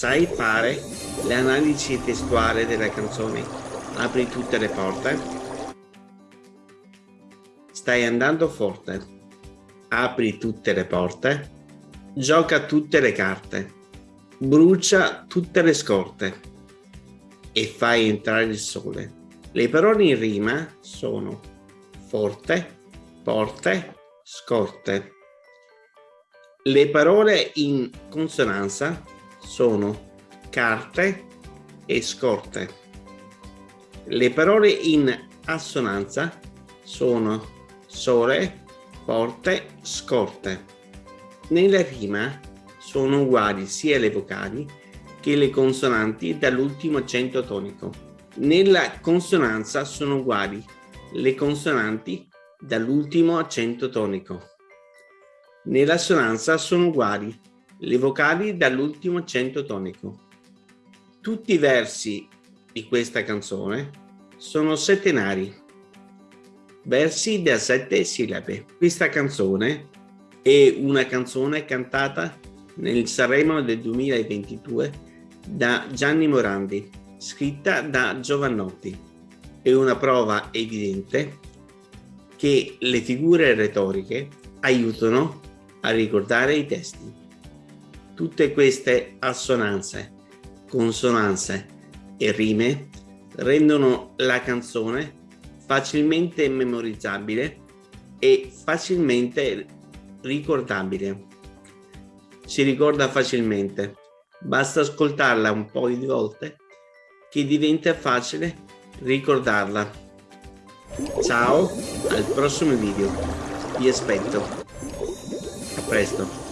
Sai fare le analisi testuali delle canzoni? Apri tutte le porte? Stai andando forte? Apri tutte le porte? Gioca tutte le carte? Brucia tutte le scorte? E fai entrare il sole? Le parole in rima sono forte, porte, scorte. Le parole in consonanza sono carte e scorte. Le parole in assonanza sono sole, porte, scorte. Nella rima sono uguali sia le vocali che le consonanti dall'ultimo accento tonico. Nella consonanza sono uguali le consonanti dall'ultimo accento tonico. Nell'assonanza sono uguali le vocali dall'ultimo accento tonico. Tutti i versi di questa canzone sono settenari, versi da sette sillabe. Questa canzone è una canzone cantata nel Sanremo del 2022 da Gianni Morandi, scritta da Giovannotti. È una prova evidente che le figure retoriche aiutano a ricordare i testi. Tutte queste assonanze, consonanze e rime rendono la canzone facilmente memorizzabile e facilmente ricordabile. Si ricorda facilmente, basta ascoltarla un po' di volte che diventa facile ricordarla. Ciao, al prossimo video. Vi aspetto. A presto.